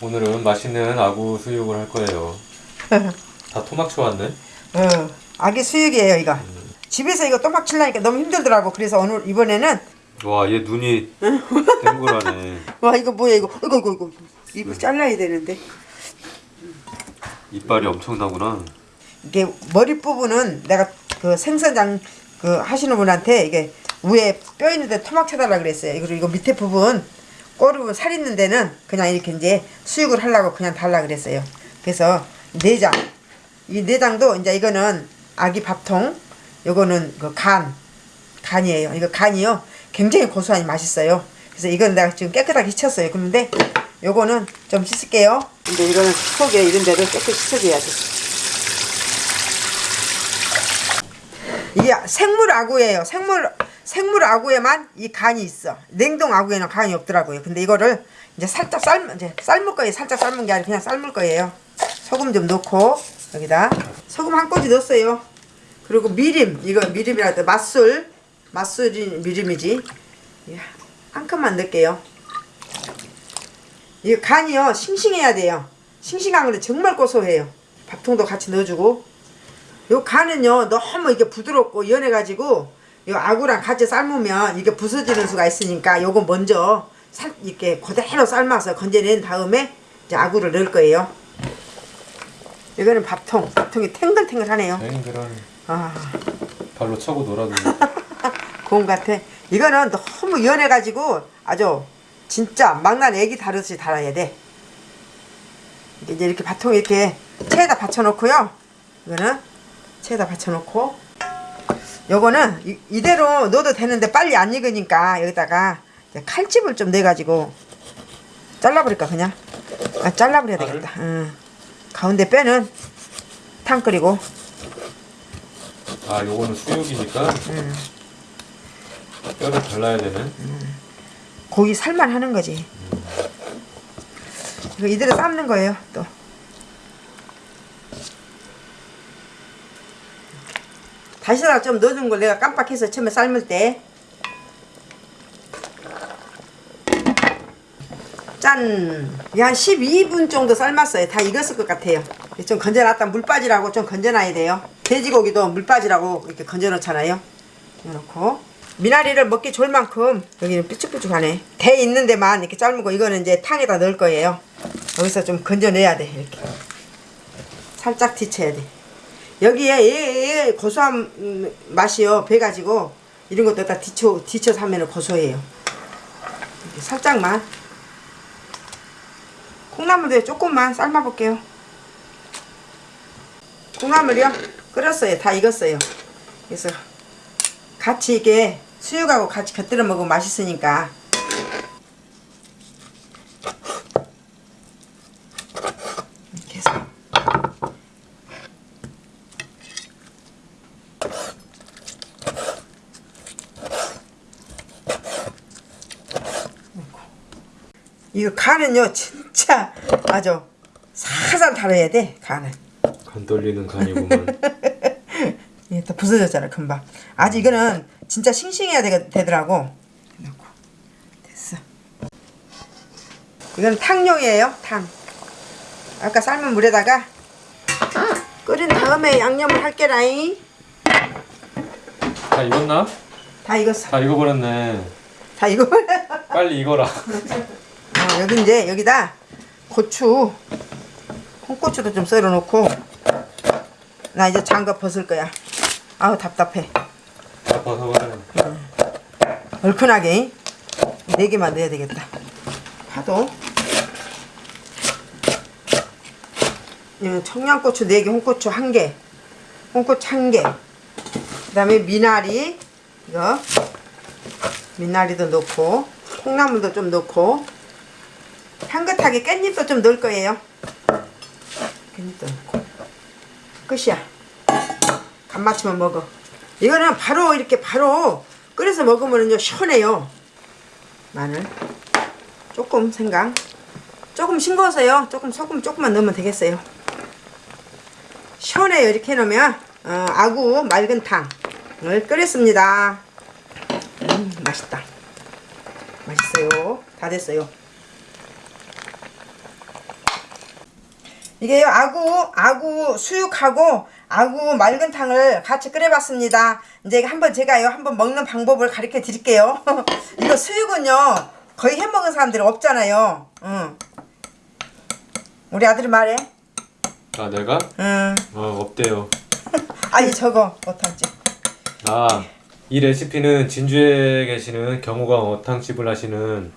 오늘은 맛있는 아구 수육을 할 거예요. 다 토막쳐 왔네. 어, 아기 수육이에요 이거. 집에서 이거 또막 칠라니까 너무 힘들더라고. 그래서 오늘 이번에는 와, 얘 눈이 땡글하네. 와 이거 뭐야 이거 이거 이거 이거 입을 잘라야 되는데 이빨이 엄청나구나. 이게 머리 부분은 내가 그 생선장 그 하시는 분한테 이게 위에 뼈 있는데 토막 쳐달라 그랬어요. 그리고 이거 밑에 부분 부분 살 있는 데는 그냥 이렇게 이제 수육을 하려고 그냥 달라 그랬어요. 그래서 내장 이 내장도 이제 이거는 아기 밥통 요거는 그 간 간이에요. 이거 간이요. 굉장히 고소하니 맛있어요. 그래서 이거는 내가 지금 깨끗하게 씻었어요. 그런데 요거는 좀 씻을게요. 근데 이거는 속에 이런 데를 깨끗이 씻어줘야지. 이게 생물 아구예요. 생물 생물 아구에만 이 간이 있어. 냉동 아구에는 간이 없더라고요. 근데 이거를 이제 살짝 삶 이제 삶을 거예요. 살짝 삶은 게 아니라 그냥 삶을 거예요. 소금 좀 넣고 여기다 소금 한 꼬지 넣었어요. 그리고 미림 이거 미림이라 할때 맛술 맛술이 미림이지. 예, 한 칸만 넣을게요. 이 간이요 싱싱해야 돼요. 싱싱한 건데 정말 고소해요. 밥통도 같이 넣어주고 요 간은요 너무 이게 부드럽고 연해가지고 요 아구랑 같이 삶으면 이게 부서지는 수가 있으니까 요거 먼저 살 이렇게 그대로 삶아서 건져낸 다음에 이제 아구를 넣을 거예요. 이거는 밥통 밥통이 탱글탱글하네요. 땡글하네. 아 발로 차고 놀아도 고운 같아. 이거는 너무 연해가지고 아주 진짜 막난 애기 다루듯이 달아야 돼. 이제 이렇게 밥통 이렇게 체에다 받쳐놓고요. 이거는 체에다 받쳐놓고 요거는 이, 이대로 넣어도 되는데 빨리 안 익으니까 여기다가 칼집을 좀 내가지고 잘라버릴까 그냥 아, 잘라버려야 되겠다. 응. 가운데 빼는 탕 끓이고 아, 요거는 수육이니까 뼈를 발라야 되는. 고기 살만 하는 거지. 이거 이대로 삶는 거예요, 또. 다시다가 좀 넣어준 걸 내가 깜빡해서 처음에 삶을 때. 짠! 이한 12분 정도 삶았어요. 다 익었을 것 같아요. 좀 건져놨다 물 빠지라고 좀 건져놔야 돼요. 돼지고기도 물 빠지라고 이렇게 건져놓잖아요. 이렇고 미나리를 먹기 좋을 만큼 여기는 삐쭉삐쭉하네 대 있는 데만 이렇게 삶고 이거는 이제 탕에다 넣을 거예요 여기서 좀 건져내야 돼 이렇게 살짝 뒤쳐야 돼 여기에 얘, 얘 고소한 음, 맛이요. 배가지고 이런 것도 다 뒤쳐, 뒤쳐서 하면 고소해요. 살짝만. 콩나물도 조금만 삶아 볼게요. 콩나물이요? 끓였어요. 다 익었어요. 그래서 같이 이게 수육하고 같이 곁들여 먹으면 맛있으니까 이거 간은요 진짜. 아주 살살 달아야 돼 간은. 간 떨리는 간이구만. 이게 또 부서졌잖아 금방. 아직 이거는 진짜 싱싱해야 되, 되더라고. 넣고. 됐어. 이건 탕용이에요 탕. 아까 삶은 물에다가 끓인 다음에 양념을 할게라잉. 다 익었나? 다 익었어. 다 익어버렸네. 다 익어. 빨리 익어라. 어, 여기 이제 여기다 고추 홍고추도 좀 썰어 놓고 나 이제 장갑 벗을 거야 아우 답답해 다 벗어버려. 얼큰하게 네 개만 넣어야 되겠다. 파도. 예, 청양고추 4개, 홍고추 1개, 홍고추 1개. 그 다음에 미나리, 이거. 미나리도 넣고, 콩나물도 좀 넣고, 향긋하게 깻잎도 좀 넣을 거예요. 깻잎도 넣고. 끝이야. 간 맞추면 먹어. 이거는 바로 이렇게 바로 끓여서 먹으면요 시원해요. 마늘 조금 생강 조금 싱거워서요. 조금 소금 조금만 넣으면 되겠어요. 시원해요. 이렇게 해놓으면 어, 아구 맑은 탕을 끓였습니다. 음 맛있다. 맛있어요. 다 됐어요. 이게 아구 아구 수육하고 아구 맑은 탕을 같이 끓여봤습니다. 이제 한번 제가요 한번 먹는 방법을 가르쳐 드릴게요. 이거 수육은요 거의 해 먹은 사람들이 없잖아요. 응. 우리 아들이 말해. 아 내가? 응. 어 없대요. 아니 저거 못하지. 아이 레시피는 진주에 계시는 경호가 어탕집을 하시는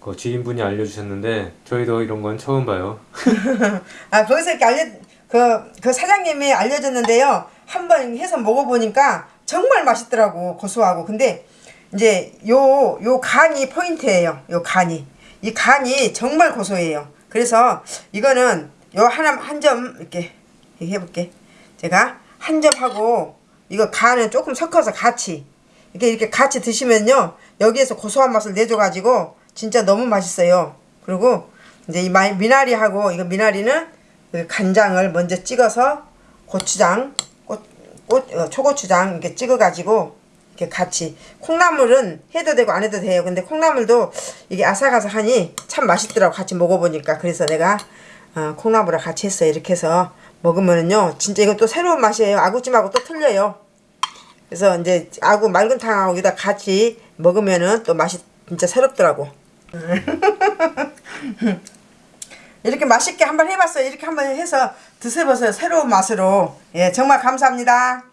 그 지인분이 알려주셨는데 저희도 이런 건 처음 봐요. 아 거기서 이렇게 알려 그, 그 사장님이 알려줬는데요. 한번 해서 먹어보니까 정말 맛있더라고 고소하고 근데 이제 요 요 간이 포인트예요. 요 간이 이 간이 정말 고소해요. 그래서 이거는 요 하나 한 점 이렇게, 해볼게. 제가 한 점 하고 이거 간은 조금 섞어서 같이 이렇게 이렇게 같이 드시면요 여기에서 고소한 맛을 내줘가지고 진짜 너무 맛있어요. 그리고 이제 이 마- 미나리하고 이거 미나리는 그 간장을 먼저 찍어서 고추장, 꽃, 꽃, 어, 초고추장 이렇게 찍어가지고 이렇게 같이 콩나물은 해도 되고 안 해도 돼요. 근데 콩나물도 이게 아삭아삭하니 참 맛있더라고 같이 먹어보니까 그래서 내가 어, 콩나물을 같이 했어요. 이렇게 해서 먹으면은요 진짜 이건 또 새로운 맛이에요. 아구찜하고 또 틀려요. 그래서 이제 아구 맑은 탕하고 여기다 같이 먹으면은 또 맛이 진짜 새롭더라고. 이렇게 맛있게 한번 해봤어요. 이렇게 한번 해서 드셔보세요. 새로운 맛으로. 예, 정말 감사합니다.